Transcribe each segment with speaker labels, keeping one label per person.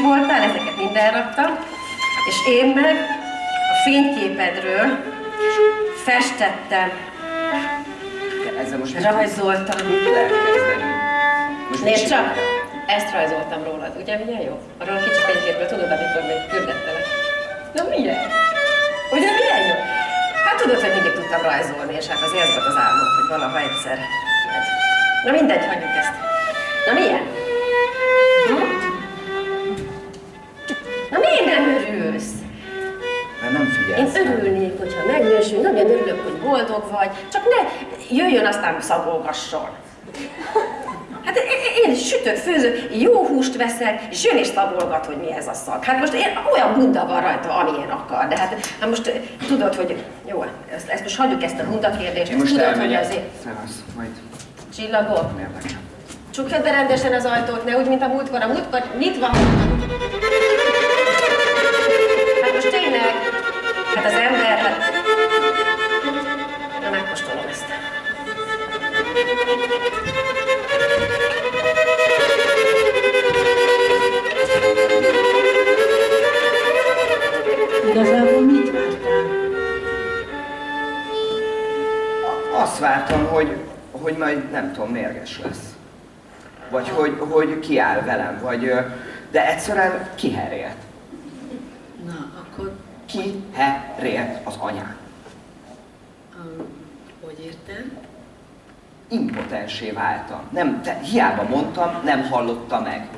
Speaker 1: kicsi voltál, ezeket minden raktam, és én meg a fényképedről festettem,
Speaker 2: ezzel most
Speaker 1: rajzoltam.
Speaker 2: Most
Speaker 1: Nézd csak, ezt rajzoltam rólad, ugye milyen jó? Arról a kicsi fényképről tudod, amikor még küldettelek. Na milyen? Ugye milyen jó? Hát tudod, hogy mindig tudtam rajzolni, és hát az ez volt az álmom, hogy valaha egyszer. Na mindegy, hagyjuk ezt. Na milyen? Hm? Örülsz?
Speaker 2: Mert nem
Speaker 1: Én
Speaker 2: figyelsz. rám.
Speaker 1: örülnék, hogyha megnősül, nagyon örülök, hogy boldog vagy, csak ne jöjjön aztán szabolgasson. Hát én- én sütök, főzök, jó húst veszek, és jön és szabolgat, hogy mi ez a szag. Hát most én, olyan bunda van rajta, amilyen akar, de hát, hát most eh, tudod, hogy jó, ezt, ezt most hagyjuk ezt a bunda kérdést,
Speaker 2: Én most
Speaker 1: tudod, hogy
Speaker 2: elmegyek.
Speaker 1: azért
Speaker 2: Szevasz, majd
Speaker 1: csillagok, csukjad be rendesen az ajtót, ne úgy, mint a múltkor, a múltkor nyitva hagytam.
Speaker 2: Hogy, hogy kiáll velem, vagy... De egyszerűen kiherélt.
Speaker 3: Na, akkor
Speaker 2: Kiherélt az anyám.
Speaker 3: um, hogy érted?
Speaker 2: Impotensé váltam. Nem, te, hiába mondtam, nem hallotta meg.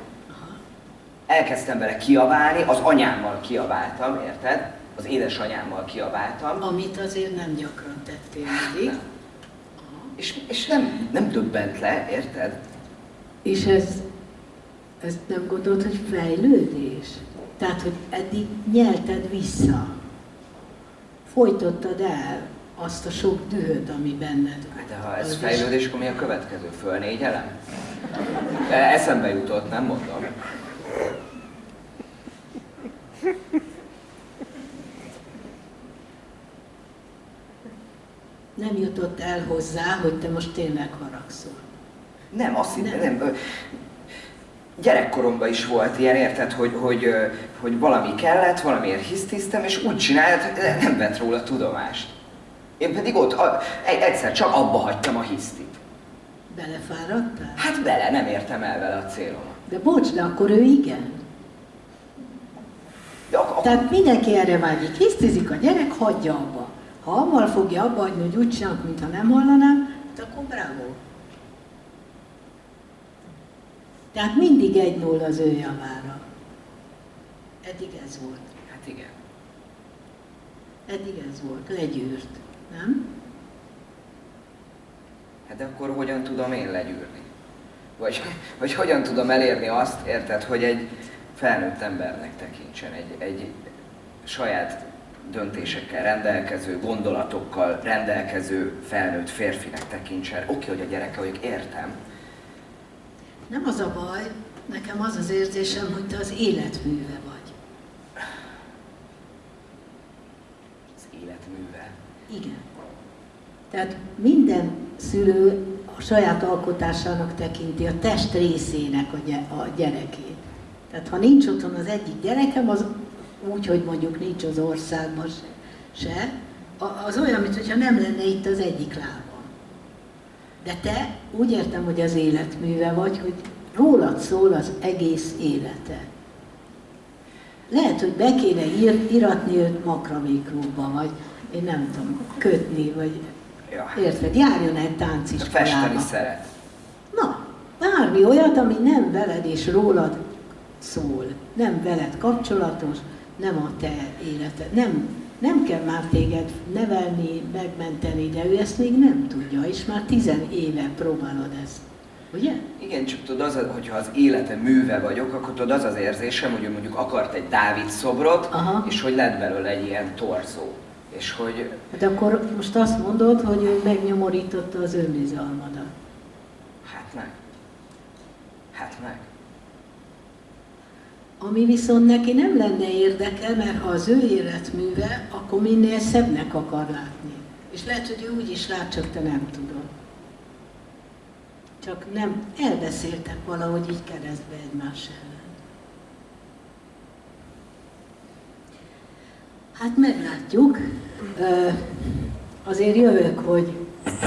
Speaker 2: Elkezdtem vele kiabálni, az anyámmal kiabáltam, érted? Az édesanyámmal kiabáltam.
Speaker 3: Amit azért nem gyakran tettél mindig.
Speaker 2: És, és nem, nem döbbent le, érted?
Speaker 3: És ez, ezt nem gondolod, hogy fejlődés? Tehát, hogy eddig nyelted vissza. Folytottad el azt a sok dühöt, ami benned
Speaker 2: Hát de ha ez fejlődés, akkor mi a következő? Fölnégyelem? De Eszembe jutott, nem mondom.
Speaker 3: Nem jutott el hozzá, hogy te most tényleg haragszol.
Speaker 2: Nem, azt hittem,
Speaker 3: Nem.
Speaker 2: nem. Gyerekkoromban is volt ilyen, érted, hogy, hogy, hogy valami kellett, valamiért hisztiztem, és úgy csinált, nem vett róla tudomást. Én pedig ott a, egy- egyszer csak abba hagytam a hisztit.
Speaker 3: Belefáradtál?
Speaker 2: Hát bele, nem értem el vele a célomat.
Speaker 3: De bocs, de akkor ő igen.
Speaker 2: De ak- ak-
Speaker 3: Tehát mindenki erre vágyik. Hisztizik a gyerek, hagyja abba. Ha abban fogja abba hagyni, hogy úgy csinálok, mintha nem hallanám, hát akkor bravo. Tehát mindig egy null az ő javára. Eddig ez volt.
Speaker 2: hát igen.
Speaker 3: Eddig ez volt. Legyűrt. Nem?
Speaker 2: Hát de akkor hogyan tudom én legyűrni? Vagy, vagy hogyan tudom elérni azt, érted, hogy egy felnőtt embernek tekintsen, egy, egy saját döntésekkel rendelkező, gondolatokkal rendelkező felnőtt férfinek tekintsen. Oké, hogy a gyereke vagyok, értem.
Speaker 3: Nem az a baj, nekem az az érzésem, hogy te az életműve vagy.
Speaker 2: Az életműve.
Speaker 3: Igen. Tehát minden szülő a saját alkotásának tekinti a test részének a, a gyerekét. Tehát ha nincs otthon az egyik gyerekem, az úgy, hogy mondjuk nincs az országban se, se az olyan, mintha nem lenne itt az egyik lábam. De te úgy értem, hogy az életműve vagy, hogy rólad szól az egész élete. Lehet, hogy be kéne ír, iratni őt makraméklubba, vagy én nem tudom, kötni, vagy
Speaker 2: Ja.
Speaker 3: érted, járjon egy
Speaker 2: Festeni
Speaker 3: tánciskolába.
Speaker 2: szeret.
Speaker 3: Na, bármi olyat, ami nem veled és rólad szól, nem veled kapcsolatos, nem a te életed, nem, nem kell már téged nevelni, megmenteni, de ő ezt még nem tudja, és már tizen éve próbálod ezt. Ugye?
Speaker 2: Igen, csak tudod, az, hogyha az élete műve vagyok, akkor tudod, az az érzésem, hogy ő mondjuk akart egy Dávid szobrot,
Speaker 3: Aha.
Speaker 2: és hogy lett belőle egy ilyen torzó. És hogy
Speaker 3: Hát akkor most azt mondod, hogy ő megnyomorította az önbizalmadat.
Speaker 2: Hát meg. Hát meg.
Speaker 3: Ami viszont neki nem lenne érdeke, mert ha az ő életműve, akkor minél szebbnek akar látni. És lehet, hogy ő úgy is lát, csak te nem tudod. Csak nem elbeszéltek valahogy így keresztbe egymás ellen. Hát meglátjuk. Azért jövök, hogy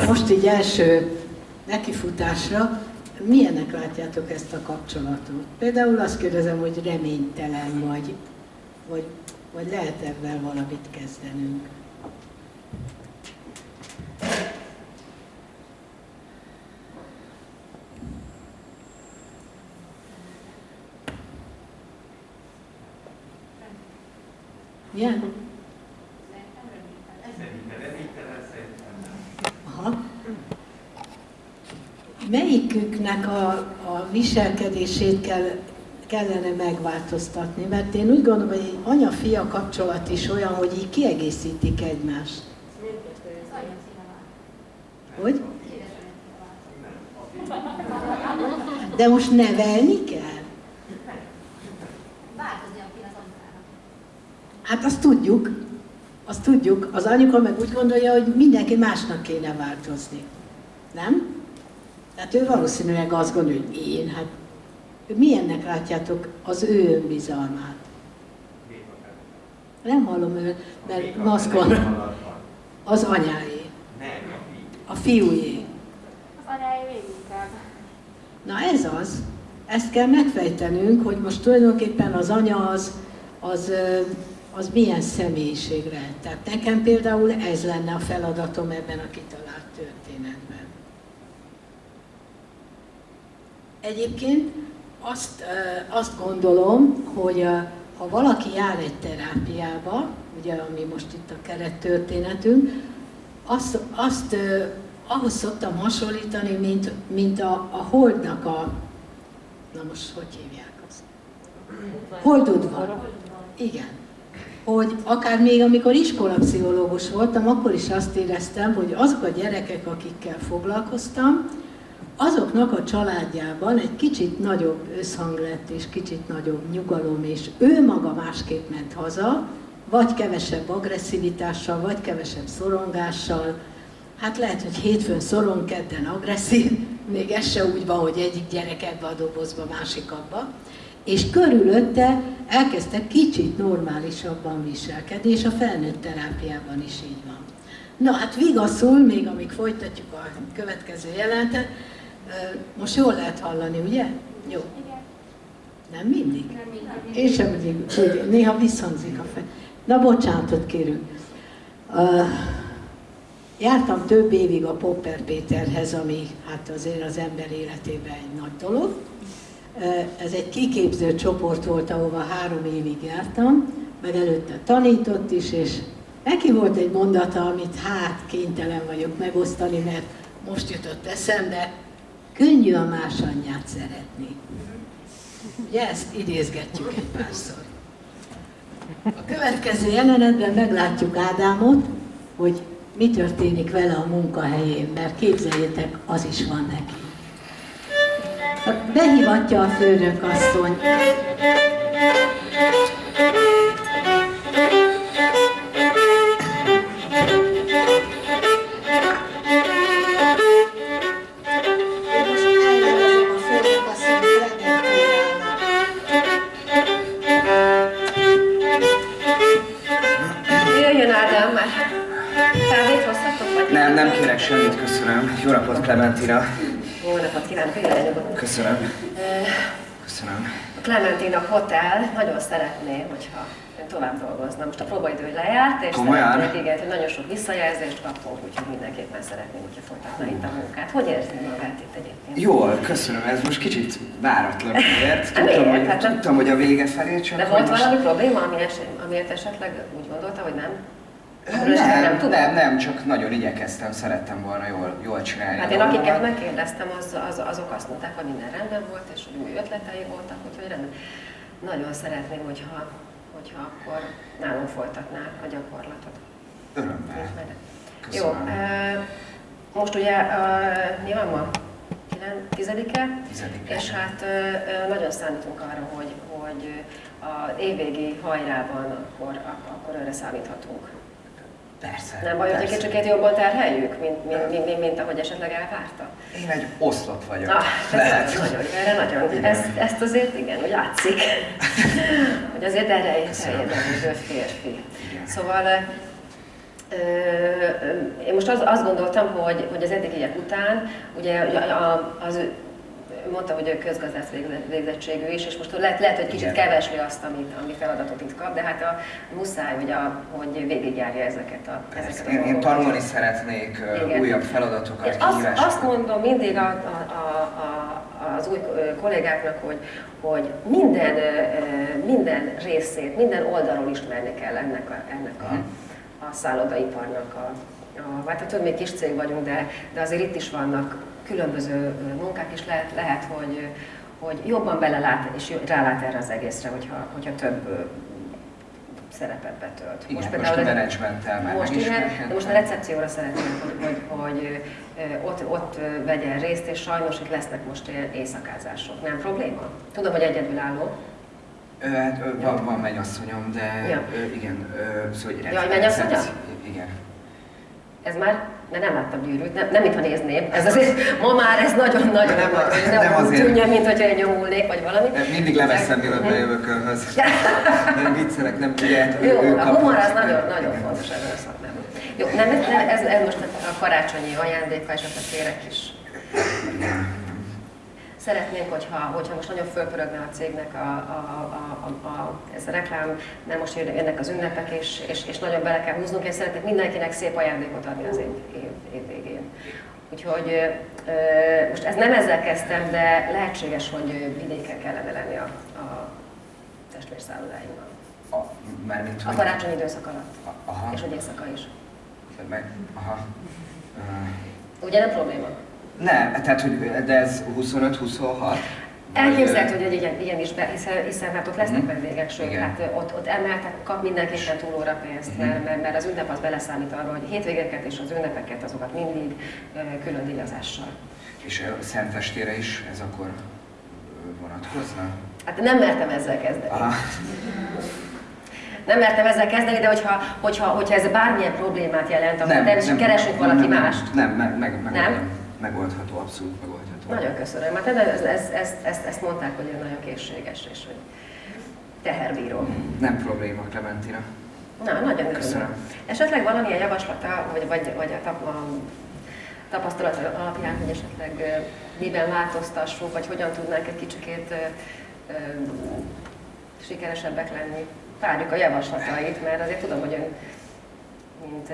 Speaker 3: most így első nekifutásra milyennek látjátok ezt a kapcsolatot? Például azt kérdezem, hogy reménytelen vagy, vagy, vagy lehet ebben valamit kezdenünk? Milyen? Melyiküknek a, a viselkedését kell, kellene megváltoztatni? Mert én úgy gondolom, hogy egy anya-fia kapcsolat is olyan, hogy így kiegészítik egymást. Hogy? De most nevelni kell? Hát azt tudjuk, azt tudjuk. Az anyuka meg úgy gondolja, hogy mindenki másnak kéne változni. Nem? Tehát ő valószínűleg azt gondolja, hogy én, hát milyennek látjátok az ő önbizalmát? Nem hallom ő, mert maszkon. Az anyáé. A fiújé.
Speaker 4: Az anyái végig
Speaker 3: Na ez az. Ezt kell megfejtenünk, hogy most tulajdonképpen az anya az, az, az milyen személyiségre. Tehát nekem például ez lenne a feladatom ebben a kitalált történetben. Egyébként azt, azt gondolom, hogy ha valaki jár egy terápiába, ugye ami most itt a kerettörténetünk, azt, azt ahhoz szoktam hasonlítani, mint, mint a, a holdnak a, na most hogy hívják azt? Holdudvar. Igen. Hogy akár még amikor iskolapszichológus voltam, akkor is azt éreztem, hogy azok a gyerekek, akikkel foglalkoztam, azoknak a családjában egy kicsit nagyobb összhang lett, és kicsit nagyobb nyugalom, és ő maga másképp ment haza, vagy kevesebb agresszivitással, vagy kevesebb szorongással, Hát lehet, hogy hétfőn szoron, kedden agresszív, még ez se úgy van, hogy egyik gyerek ebbe a dobozba, másik abba. És körülötte elkezdtek kicsit normálisabban viselkedni, és a felnőtt terápiában is így van. Na hát vigaszul, még amíg folytatjuk a következő jelentet, most jól lehet hallani, ugye? Jó. Nem mindig? Nem mindig. Én sem mindig, néha visszhangzik a fel. Na bocsánatot kérünk. Uh, Jártam több évig a Popper Péterhez, ami hát azért az ember életében egy nagy dolog. Ez egy kiképző csoport volt, ahova három évig jártam, meg előtte tanított is, és neki volt egy mondata, amit hát kénytelen vagyok megosztani, mert most jutott eszembe, könnyű a más anyját szeretni. Ugye ezt idézgetjük egy párszor. A következő jelenetben meglátjuk Ádámot, hogy mi történik vele a munkahelyén, mert képzeljétek, az is van neki. Behívatja a főnök asszony.
Speaker 2: Köszönöm. Köszönöm.
Speaker 1: A Clementina Hotel nagyon szeretné, hogyha ön tovább dolgozna. Most a próbaidő lejárt, és
Speaker 2: Komolyan?
Speaker 1: igen, hogy nagyon sok visszajelzést kaptunk, úgyhogy mindenképpen szeretném, hogyha folytatna itt a munkát. Hogy érzi magát itt egyébként?
Speaker 2: Jól, köszönöm. Ez most kicsit váratlan ért.
Speaker 1: Nem
Speaker 2: Tudtam, hogy,
Speaker 1: Hát
Speaker 2: tudtam, hogy a vége felé csak...
Speaker 1: De volt
Speaker 2: most-
Speaker 1: valami probléma, ami eset, amiért esetleg úgy gondolta, hogy nem?
Speaker 2: Nem, nem,
Speaker 1: tud?
Speaker 2: nem, nem, csak nagyon igyekeztem, szerettem volna jól, jól csinálni.
Speaker 1: Hát én akiket megkérdeztem, az, az, azok azt mondták, hogy minden rendben volt, és hogy új ötletei voltak, úgyhogy rendben. Nagyon szeretném, hogyha, hogyha akkor nálunk folytatná a gyakorlatot.
Speaker 2: Örömmel.
Speaker 1: Jó,
Speaker 2: Köszönöm.
Speaker 1: eh, most ugye mi van ma? Kilen- Tizedike?
Speaker 2: Tizedike.
Speaker 1: És hát nagyon számítunk arra, hogy, hogy az évvégi hajrában akkor, ak- akkor őre számíthatunk.
Speaker 2: Persze.
Speaker 1: Nem baj, hogy egy kicsikét jobban terheljük, mint, mint, mint, mint, mint ahogy esetleg elvárta?
Speaker 2: Én egy oszlop vagyok.
Speaker 1: Ah,
Speaker 2: Lehet.
Speaker 1: ez nagyon, erre nagyon. Ezt, ezt azért igen, úgy látszik, hogy azért erre terjedelmező férfi.
Speaker 2: Igen.
Speaker 1: Szóval én most az, azt gondoltam, hogy, hogy az eddigiek után, ugye az ő- mondta, hogy ő közgazdász végzett- végzettségű is, és most lehet, lehet hogy kicsit kevesli azt, amit, ami feladatot itt kap, de hát a, muszáj, hogy, a, hogy végigjárja ezeket a,
Speaker 2: Persze.
Speaker 1: ezeket a
Speaker 2: Én, én tanulni szeretnék
Speaker 1: Igen.
Speaker 2: újabb feladatokat,
Speaker 1: Én azt, azt mondom mindig a, a, a, a, az új kollégáknak, hogy, hogy minden, minden részét, minden oldalról ismerni kell ennek a, ennek a,
Speaker 2: Mhm.
Speaker 1: a szállodaiparnak. A, a, hát több még kis cég vagyunk, de, de azért itt is vannak különböző munkák, és lehet, lehet hogy, hogy jobban belelát és rálát erre az egészre, hogyha, hogyha több szerepet betölt.
Speaker 2: Igen, most,
Speaker 1: például
Speaker 2: a
Speaker 1: ez-
Speaker 2: menedzsmenttel már
Speaker 1: most igen, de most a recepcióra szeretném, hogy, hogy, hogy ott, ott vegyen részt, és sajnos itt lesznek most éjszakázások. Nem probléma? Tudom, hogy egyedülálló.
Speaker 2: Hát, van, van mennyasszonyom, de
Speaker 1: Ja.
Speaker 2: igen, szóval hogy
Speaker 1: Jaj, mennyasszonya?
Speaker 2: Igen.
Speaker 1: Ez már, mert nem láttam gyűrűt, nem, nem mintha nézném. Ez azért, ma már ez nagyon-nagyon
Speaker 2: Nem,
Speaker 1: nagy, hogy
Speaker 2: nem
Speaker 1: nem
Speaker 2: azért.
Speaker 1: tűnjön, mint hogyha én nyomulnék, vagy valami.
Speaker 2: De mindig leveszem, mielőtt bejövök önhöz. Nem viccelek, nem ugye,
Speaker 1: Jó,
Speaker 2: ő
Speaker 1: a humor az nagyon, nagyon fontos ebben a szakmában. Jó, nem, nem ez, ez most a karácsonyi ajándék, ha esetleg kérek is. Szeretnénk, hogyha, hogyha most nagyon fölpörögne a cégnek a, a, a, a, a, ez a reklám, nem most jön- jönnek az ünnepek, és, és, és nagyon bele kell húznunk, és szeretnék mindenkinek szép ajándékot adni az év, év, év végén. Úgyhogy most ez nem ezzel kezdtem, de lehetséges, hogy vidéken kellene lenni a, a testvérszállodáinkban.
Speaker 2: A, mármint,
Speaker 1: A
Speaker 2: hogy...
Speaker 1: karácsonyi időszak alatt.
Speaker 2: Aha.
Speaker 1: És hogy éjszaka is.
Speaker 2: Meg, aha.
Speaker 1: Ugye nem probléma?
Speaker 2: Nem, tehát, hogy, de ez 25-26?
Speaker 1: Elképzelhető, hogy egy ilyen, is, be, hiszen, hiszen hát ott lesznek
Speaker 2: Mhm.
Speaker 1: vendégek, sőt,
Speaker 2: Igen.
Speaker 1: hát ott, ott emeltek, kap mindenképpen túlóra pénzt,
Speaker 2: Mhm.
Speaker 1: mert, mert, mert az ünnep az beleszámít arra, hogy hétvégeket és az ünnepeket azokat mindig külön díjazással.
Speaker 2: És a Szentestére is ez akkor vonatkozna?
Speaker 1: Hát nem mertem ezzel kezdeni.
Speaker 2: Aha.
Speaker 1: Nem mertem ezzel kezdeni, de hogyha, hogyha, hogyha ez bármilyen problémát jelent, akkor természetesen keresünk valaki
Speaker 2: nem, nem,
Speaker 1: mást.
Speaker 2: Nem, meg, meg, meg,
Speaker 1: Nem?
Speaker 2: Megoldható, abszolút megoldható.
Speaker 1: Nagyon köszönöm, mert ez, ez, ez, ezt, ezt mondták, hogy ő nagyon készséges és hogy teherbíró.
Speaker 2: Nem probléma, Clementina.
Speaker 1: Na, nagyon örülök.
Speaker 2: Köszönöm.
Speaker 1: Esetleg valamilyen javaslata, vagy, vagy, vagy a, tap, a tapasztalat alapján, hogy esetleg miben változtassunk, vagy hogyan tudnánk egy kicsikét ö, ö, sikeresebbek lenni. Várjuk a javaslatait, mert azért tudom, hogy ön, mint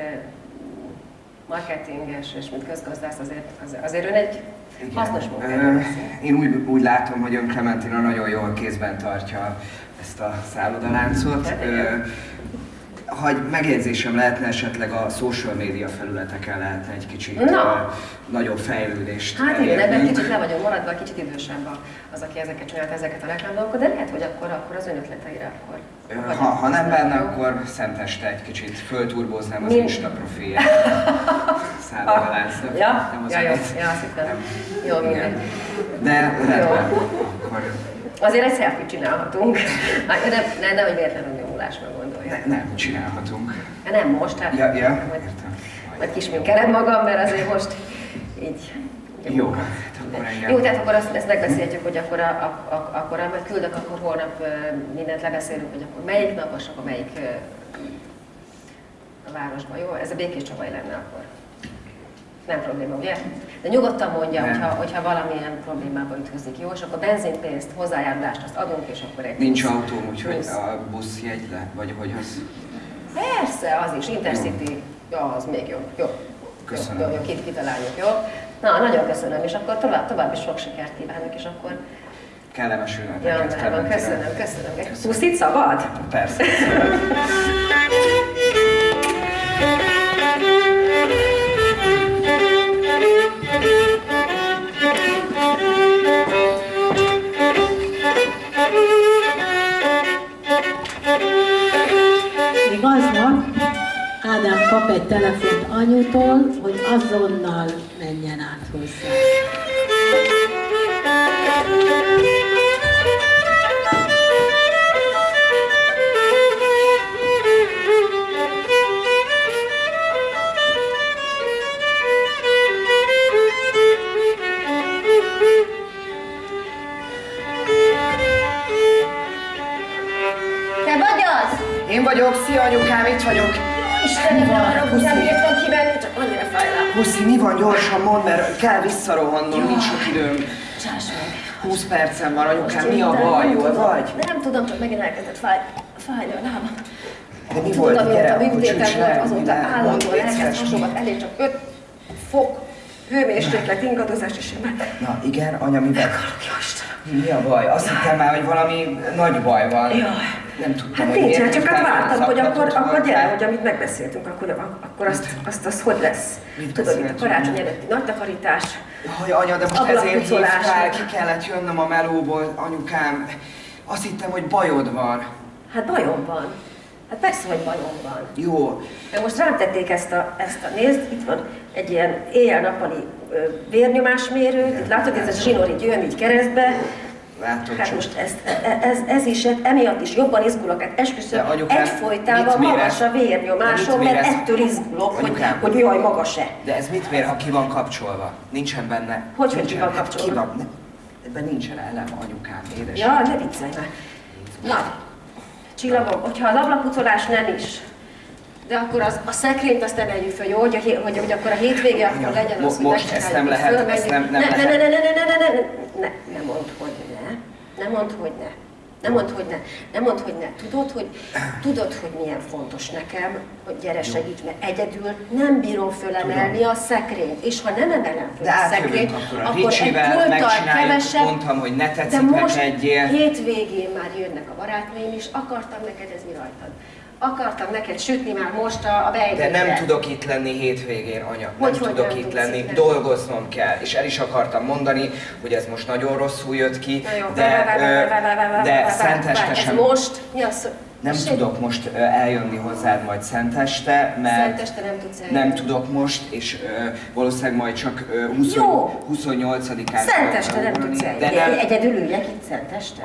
Speaker 1: marketinges és mint közgazdász, azért, az- azért ön egy
Speaker 2: Igen.
Speaker 1: hasznos végzi.
Speaker 2: Én úgy, úgy látom, hogy ön Clementina nagyon jól kézben tartja ezt a szállodaláncot. Ha egy megjegyzésem lehetne, esetleg a social media felületeken lehetne egy kicsit
Speaker 1: Na.
Speaker 2: nagyobb fejlődést
Speaker 1: Hát igen, ebben kicsit le vagyok maradva, kicsit idősebb az, aki ezeket csinált, ezeket a reklámdolgokat, de lehet, hogy akkor, akkor az ön ötleteire akkor...
Speaker 2: Ha, ha nem benne,
Speaker 1: jó?
Speaker 2: akkor szenteste egy kicsit fölturboznám az
Speaker 1: Mi-
Speaker 2: Insta profilját. Szállodaláncnak.
Speaker 1: Ja,
Speaker 2: Nem az
Speaker 1: ja, jó, ja, azt hittem.
Speaker 2: Nem.
Speaker 1: Jó, mindegy.
Speaker 2: De rendben.
Speaker 1: Azért egy selfie csinálhatunk. De ne, ne, hogy véletlenül nyomulásra gondolja.
Speaker 2: ne, nem, csinálhatunk.
Speaker 1: Nem most, hát
Speaker 2: Ja, ja,
Speaker 1: majd,
Speaker 2: értem.
Speaker 1: majd kisminkelem magam, mert azért most így.
Speaker 2: Jó, hát.
Speaker 1: Jó, tehát akkor azt, ezt megbeszéltük, hogy akkor, a, a, a, akkor amit küldök, akkor holnap mindent lebeszélünk, hogy akkor melyik nap, és akkor melyik a városban, jó? Ez a Békés Csabai lenne akkor. Nem probléma, ugye? De nyugodtan mondja,
Speaker 2: Nem.
Speaker 1: hogyha, hogyha valamilyen problémába ütközik, jó? És akkor benzinpénzt, hozzájárulást azt adunk, és akkor egy
Speaker 2: Nincs autóm, úgyhogy a buszjegy le, vagy hogy az...
Speaker 1: Persze, az is, Intercity, ja, az még jobb. Jó.
Speaker 2: Köszönöm.
Speaker 1: Jó, jó, jó kit, kitaláljuk, jó? Na, nagyon köszönöm, és akkor tovább, tovább is sok sikert kívánok, és akkor...
Speaker 2: Kellemes
Speaker 1: Ja,
Speaker 2: ünnepeket, Clementina.
Speaker 1: köszönöm, köszönöm.
Speaker 2: Köszönöm.
Speaker 1: Puszit szabad?
Speaker 2: Persze.
Speaker 3: aznap Ádám kap egy telefont anyutól, hogy azonnal menjen át hozzá.
Speaker 2: Vagyok, szia anyukám, itt vagyok.
Speaker 1: Istenem, ne arra nem bírtam kivenni, csak annyira fáj rá.
Speaker 2: Puszi, mi van gyorsan, mondd, mert kell visszarohannom, nincs sok időm.
Speaker 1: Csáss meg.
Speaker 2: 20 percem van, anyukám, mi a baj, jól vagy?
Speaker 1: Nem tudom, csak megint elkezdett fáj, fájni a lábam.
Speaker 2: De mi
Speaker 1: Tudod,
Speaker 2: volt, gyere,
Speaker 1: műtétem
Speaker 2: csücs
Speaker 1: volt, azóta
Speaker 2: mi
Speaker 1: állandóan elkezd
Speaker 2: mi?
Speaker 1: hasogat, elég csak 5 fok hőmérséklet ingadozás, és én már...
Speaker 2: Na igen, anya, mi van?
Speaker 1: Jó Istenem.
Speaker 2: Mi a baj? Azt hittem már, hogy valami nagy baj van.
Speaker 1: Jaj.
Speaker 2: Nem tudtam,
Speaker 1: Hát
Speaker 2: hogy
Speaker 1: nincs, hát csak hát vártam, hogy akkor, akkor gyere, hogy amit megbeszéltünk, akkor, akkor azt, azt, azt hogy lesz.
Speaker 2: Mit
Speaker 1: Tudod, itt a karácsony előtti nagy takarítás,
Speaker 2: Jaj, anya, de most ezért hívtál, ki kellett jönnöm a melóból, anyukám. Azt hittem, hogy bajod van.
Speaker 1: hát bajom van. Hát persze, hogy bajom van.
Speaker 2: Jó,
Speaker 1: De most rám tették ezt a, ezt a nézd, itt van egy ilyen éjjel-nappali vérnyomásmérő, itt látod, ez a zsinori győm így keresztbe,
Speaker 2: látom
Speaker 1: Hát most ez, ez, ez is, emiatt is jobban izgulok, hát esküszöm, egyfolytában magas a vérnyomásom, mert ettől izgulok, hogy,
Speaker 2: Anyukám.
Speaker 1: hogy jaj, magas-e.
Speaker 2: De ez mit mér, ha ki van kapcsolva? Nincsen benne.
Speaker 1: Hogy, hogy ki van
Speaker 2: hát
Speaker 1: kapcsolva?
Speaker 2: Ki van? Ebben nincsen elem, anyukám, édes.
Speaker 1: Ja, ne viccelj már. Na, csillagom, hogyha az ablakpucolás nem is, de akkor az, a szekrényt azt emeljük föl, jó? Hogy, a, hogy, hogy akkor a hétvége akkor legyen az, hogy
Speaker 2: most ezt nem lehet, ezt nem- nem
Speaker 1: ne, ne,
Speaker 2: lehet.
Speaker 1: ne, ne, ne, ne, ne, ne, ne, ne, ne mondd, hogy ne. Ne mondd, hogy ne. Nem mondd, hogy ne. Nem mondd, hogy ne. Tudod, hogy, tudod, hogy milyen fontos nekem, hogy gyere segíts, mert egyedül nem bírom fölemelni a szekrényt. És ha nem emelem föl
Speaker 2: De
Speaker 1: a szekrényt,
Speaker 2: akkor a
Speaker 1: akkor egy pulttal kevesebb,
Speaker 2: mondtam, hogy ne
Speaker 1: de
Speaker 2: tetszik
Speaker 1: most
Speaker 2: egyél.
Speaker 1: hétvégén már jönnek a barátnőim is, akartam neked ez mi rajtad. Akartam neked sütni már most a, a
Speaker 2: De
Speaker 1: bejtőre.
Speaker 2: nem tudok itt lenni hétvégén, anya.
Speaker 1: Hogy,
Speaker 2: nem
Speaker 1: hogy
Speaker 2: tudok
Speaker 1: nem
Speaker 2: itt lenni,
Speaker 1: itt
Speaker 2: dolgoznom kell. És el is akartam mondani, hogy ez most nagyon rosszul jött ki,
Speaker 1: Na jó,
Speaker 2: de, de szenteste sem.
Speaker 1: Most? Mi az?
Speaker 2: Nem
Speaker 1: Tessék?
Speaker 2: tudok most eljönni hozzád majd szenteste, mert
Speaker 1: Szenteste nem tudsz eljönni.
Speaker 2: nem tudok most, és ö, valószínűleg majd csak ö, 20,
Speaker 1: Jó.
Speaker 2: 28-án
Speaker 1: Szenteste nem tudsz eljönni.
Speaker 2: De nem,
Speaker 1: Egyedül üljek itt szenteste?